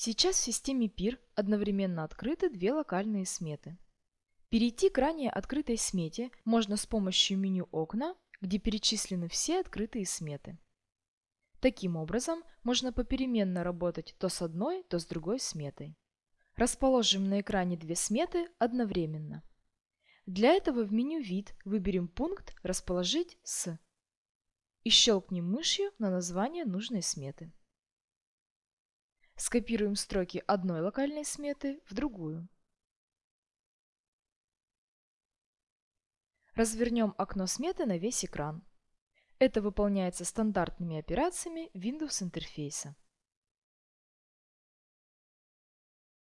Сейчас в системе PIR одновременно открыты две локальные сметы. Перейти к ранее открытой смете можно с помощью меню «Окна», где перечислены все открытые сметы. Таким образом, можно попеременно работать то с одной, то с другой сметой. Расположим на экране две сметы одновременно. Для этого в меню «Вид» выберем пункт «Расположить с» и щелкнем мышью на название нужной сметы. Скопируем строки одной локальной сметы в другую. Развернем окно сметы на весь экран. Это выполняется стандартными операциями Windows интерфейса.